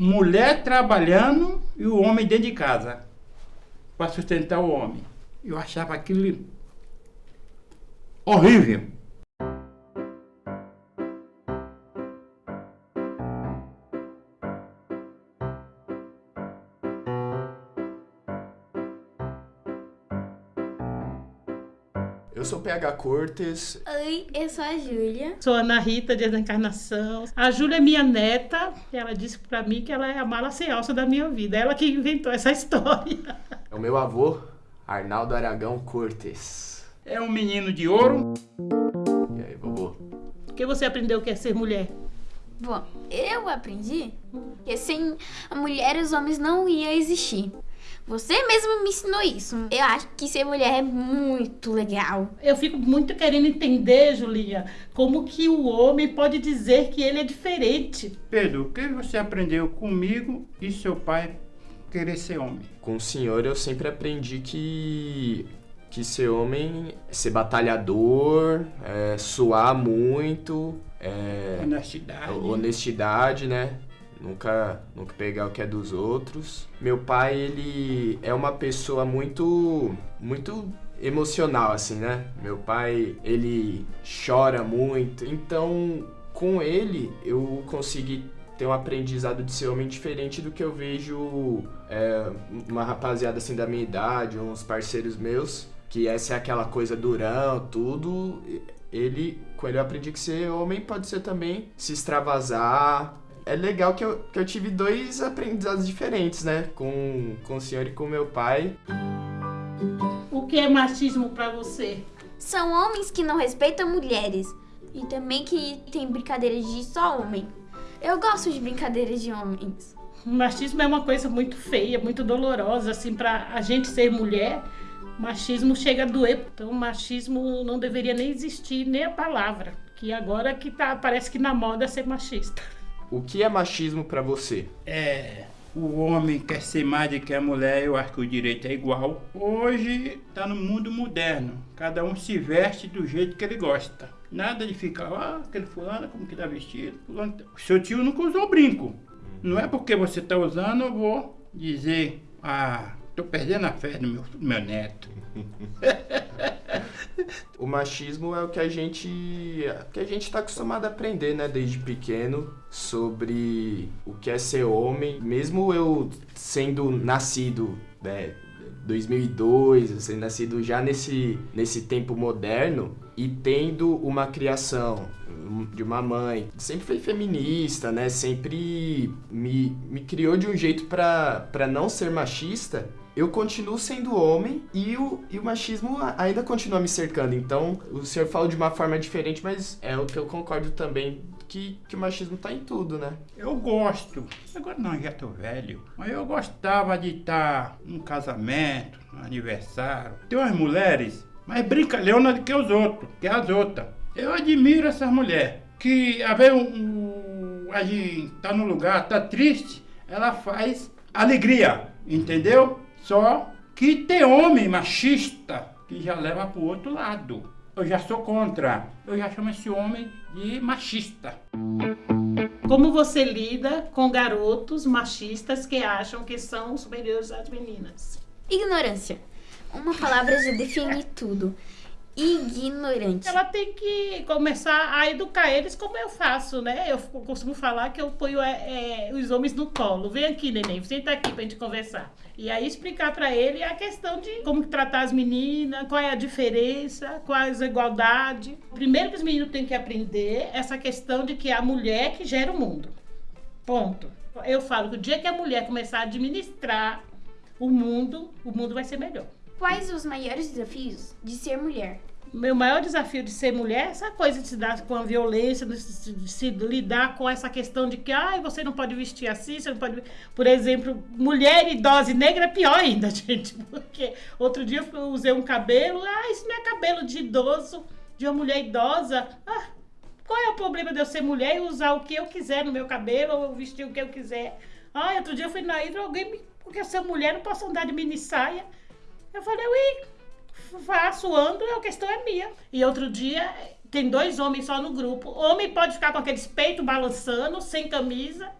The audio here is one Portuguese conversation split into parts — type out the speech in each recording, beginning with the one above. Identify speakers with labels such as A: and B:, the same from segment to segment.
A: mulher trabalhando e o homem dentro de casa para sustentar o homem. Eu achava aquilo horrível.
B: Eu sou PH Cortes.
C: Oi, eu sou a Júlia.
D: Sou Ana Rita de Encarnação. A Júlia é minha neta. Ela disse pra mim que ela é a mala sem alça da minha vida. Ela que inventou essa história.
B: É o meu avô, Arnaldo Aragão Cortes.
A: É um menino de ouro.
B: E aí, vovô?
D: O que você aprendeu que é ser mulher?
C: Bom, eu aprendi que sem a mulher os homens não iam existir. Você mesmo me ensinou isso. Eu acho que ser mulher é muito legal.
D: Eu fico muito querendo entender, Julia, como que o homem pode dizer que ele é diferente.
A: Pedro, o que você aprendeu comigo e seu pai querer ser homem?
B: Com o senhor eu sempre aprendi que que ser homem é ser batalhador, é, suar muito, é,
A: Honestidade.
B: honestidade, né? Nunca, nunca pegar o que é dos outros. Meu pai, ele é uma pessoa muito, muito emocional, assim, né? Meu pai, ele chora muito. Então, com ele, eu consegui ter um aprendizado de ser homem diferente do que eu vejo é, uma rapaziada assim da minha idade, uns parceiros meus, que essa é aquela coisa durão, tudo. Ele, com ele eu aprendi que ser homem pode ser também se extravasar, é legal que eu, que eu tive dois aprendizados diferentes, né? Com, com o senhor e com meu pai.
D: O que é machismo pra você?
C: São homens que não respeitam mulheres. E também que tem brincadeiras de só homem. Eu gosto de brincadeiras de homens.
D: O machismo é uma coisa muito feia, muito dolorosa, assim, pra a gente ser mulher. Machismo chega a doer. Então, machismo não deveria nem existir, nem a palavra. Que agora que tá, parece que na moda é ser machista.
B: O que é machismo pra você?
A: É, o homem quer ser mais do que a mulher, eu acho que o direito é igual. Hoje está no mundo moderno, cada um se veste do jeito que ele gosta. Nada de ficar, ah, aquele fulano como que tá vestido. Fulano... tá-" Seu tio nunca usou brinco. Não é porque você está usando, eu vou dizer, ah, tô perdendo a fé no meu, meu neto.
B: O machismo é o que a gente que a gente está acostumado a aprender, né, desde pequeno, sobre o que é ser homem. Mesmo eu sendo nascido, né, 2002, sendo nascido já nesse nesse tempo moderno e tendo uma criação de uma mãe, sempre foi feminista, né? Sempre me, me criou de um jeito para não ser machista eu continuo sendo homem e o, e o machismo ainda continua me cercando. Então, o senhor fala de uma forma diferente, mas é o que eu concordo também, que, que o machismo tá em tudo, né?
A: Eu gosto, agora não, já tô velho, mas eu gostava de estar num casamento, num aniversário. Tem umas mulheres mais brincalhona do que os outros, que as outras. Eu admiro essas mulheres, que a ver um, um, a gente tá no lugar, tá triste, ela faz alegria, entendeu? Só que tem homem machista que já leva pro outro lado. Eu já sou contra. Eu já chamo esse homem de machista.
D: Como você lida com garotos machistas que acham que são superiores às meninas?
C: Ignorância. Uma palavra já define tudo. Ignorante.
D: Ela tem que começar a educar eles como eu faço, né? Eu costumo falar que eu ponho é, é, os homens no colo. Vem aqui, neném, senta aqui pra gente conversar. E aí explicar pra ele a questão de como tratar as meninas, qual é a diferença, quais a igualdade. Primeiro que os meninos têm que aprender essa questão de que é a mulher que gera o mundo. Ponto. Eu falo que o dia que a mulher começar a administrar o mundo, o mundo vai ser melhor.
C: Quais os maiores desafios de ser mulher?
D: Meu maior desafio de ser mulher é essa coisa de se dar com a violência, de se, de se lidar com essa questão de que ah, você não pode vestir assim, você não pode. Por exemplo, mulher idosa e negra é pior ainda, gente. Porque outro dia eu usei um cabelo, ah, isso não é cabelo de idoso, de uma mulher idosa. Ah, qual é o problema de eu ser mulher e usar o que eu quiser no meu cabelo, ou vestir o que eu quiser? Ah, outro dia eu fui na hidra, alguém me. Porque eu sou mulher, não posso andar de mini saia. Eu falei, ui, faço, ando, a questão é minha. E outro dia, tem dois homens só no grupo. Homem pode ficar com aqueles peitos balançando, sem camisa,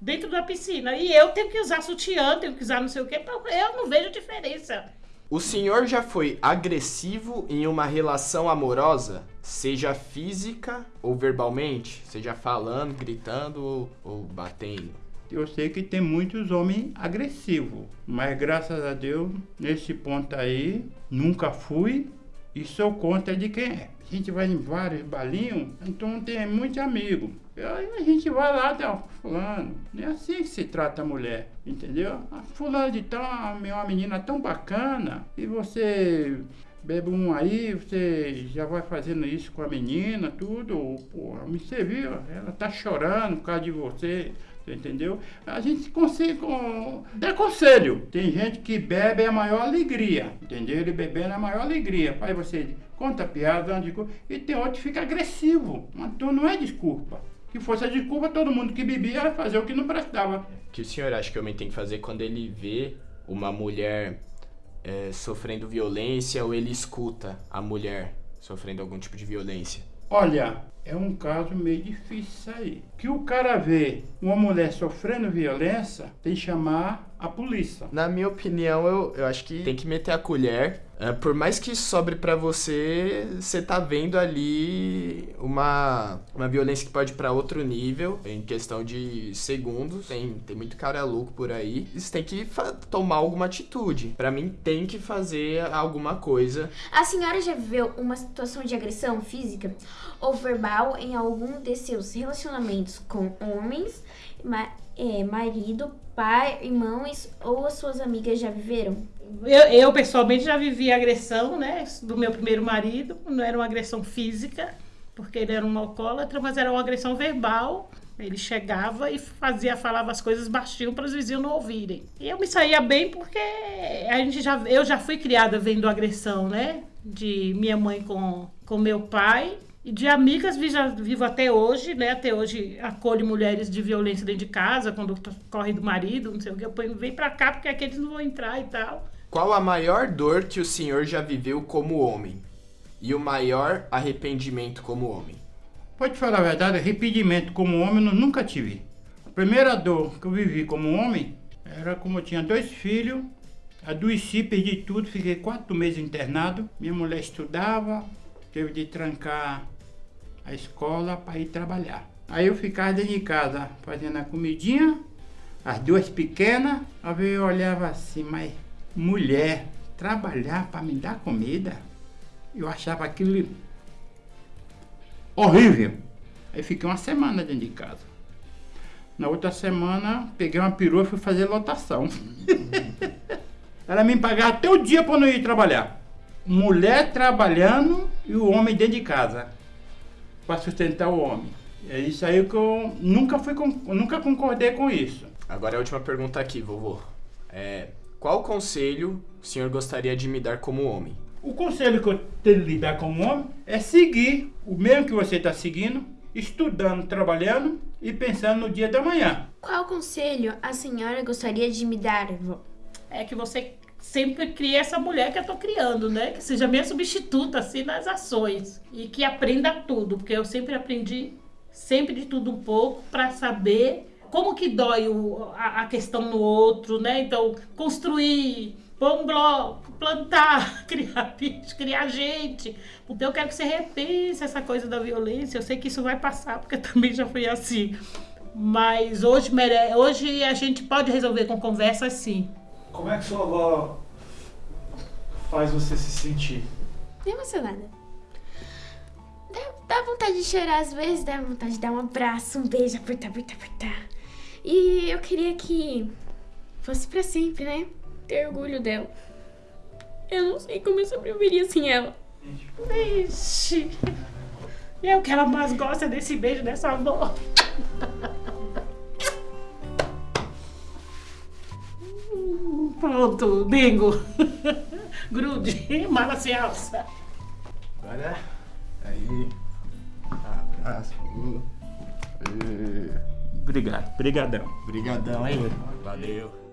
D: dentro da piscina. E eu tenho que usar sutiã, tenho que usar não sei o quê. Eu não vejo diferença.
B: O senhor já foi agressivo em uma relação amorosa? Seja física ou verbalmente? Seja falando, gritando ou, ou batendo?
A: Eu sei que tem muitos homens agressivos, mas graças a Deus, nesse ponto aí, nunca fui e sou conta de quem é. A gente vai em vários balinhos, então tem muitos amigos. Aí a gente vai lá, tá, fulano. É assim que se trata a mulher, entendeu? A fulano de tal é uma menina tão bacana e você bebe um aí, você já vai fazendo isso com a menina, tudo. Pô, você viu, ela tá chorando por causa de você. Entendeu? A gente consegue com... dar conselho. Tem gente que bebe é a maior alegria. Entendeu? Ele bebendo é a maior alegria. Aí você conta piada, e tem outro que fica agressivo. Então não é desculpa. Que fosse a desculpa, todo mundo que bebia era fazer o que não prestava.
B: O que o senhor acha que o homem tem que fazer quando ele vê uma mulher é, sofrendo violência ou ele escuta a mulher sofrendo algum tipo de violência?
A: Olha, é um caso meio difícil aí. Que o cara vê uma mulher sofrendo violência, tem que chamar a polícia.
B: Na minha opinião, eu, eu acho que tem que meter a colher. É, por mais que sobre para você, você tá vendo ali uma, uma violência que pode ir pra outro nível, em questão de segundos. Tem, tem muito cara louco por aí. Você tem que tomar alguma atitude. Para mim, tem que fazer alguma coisa.
C: A senhora já viveu uma situação de agressão física ou verbal em algum de seus relacionamentos com homens, ma é, marido, pai, irmãos ou as suas amigas já viveram?
D: Eu, eu, pessoalmente já vivi agressão, né, do meu primeiro marido. Não era uma agressão física, porque ele era um alcoólatra, mas era uma agressão verbal. Ele chegava e fazia, falava as coisas baixinho para os vizinhos não ouvirem. E eu me saía bem porque a gente já, eu já fui criada vendo agressão, né? De minha mãe com, com meu pai e de amigas vivo até hoje, né? Até hoje acolho mulheres de violência dentro de casa, quando corre do marido, não sei o que. Eu ponho, vem pra cá porque aqueles não vão entrar e tal.
B: Qual a maior dor que o senhor já viveu como homem? E o maior arrependimento como homem?
A: Pode falar a verdade, arrependimento como homem eu nunca tive. A primeira dor que eu vivi como homem era como eu tinha dois filhos, adoeci, perdi tudo, fiquei quatro meses internado. Minha mulher estudava, teve de trancar a escola para ir trabalhar. Aí eu ficava dentro de casa fazendo a comidinha, as duas pequenas, aí eu olhava assim, mas mulher trabalhar para me dar comida, eu achava aquilo horrível. Aí fiquei uma semana dentro de casa. Na outra semana, peguei uma perua e fui fazer lotação. Ela me pagava até o dia para não ir trabalhar. Mulher trabalhando e o homem dentro de casa para sustentar o homem. É isso aí que eu nunca fui nunca concordei com isso.
B: Agora a última pergunta aqui, vovô. É, qual conselho o senhor gostaria de me dar como homem?
A: O conselho que eu tenho de lhe dar como homem é seguir o mesmo que você está seguindo, estudando, trabalhando e pensando no dia da manhã.
C: Qual conselho a senhora gostaria de me dar, vó?
D: É que você sempre cria essa mulher que eu tô criando, né? Que seja minha substituta, assim, nas ações. E que aprenda tudo, porque eu sempre aprendi, sempre de tudo um pouco, para saber como que dói o, a, a, questão no outro, né? Então, construir, pôr um bloco, plantar, criar bicho, criar gente. Então, eu quero que você repense essa coisa da violência. Eu sei que isso vai passar, porque também já fui assim. Mas hoje, hoje a gente pode resolver com conversa sim.
E: Como é que sua avó faz você se sentir?
C: Emocionada. Dá, dá vontade de chorar às vezes, dá vontade de dar um abraço, um beijo, apertar, apertar, apertar. E eu queria que fosse pra sempre, né? Ter orgulho dela. Eu não sei como eu sobreviveria sem ela.
D: Vixe. É o que ela mais gosta desse beijo dessa avó. Pronto, bingo. Grude, mala se alça.
B: Agora, aí. Abraço.
A: Obrigado, brigadão.
B: Brigadão, hein? Valeu.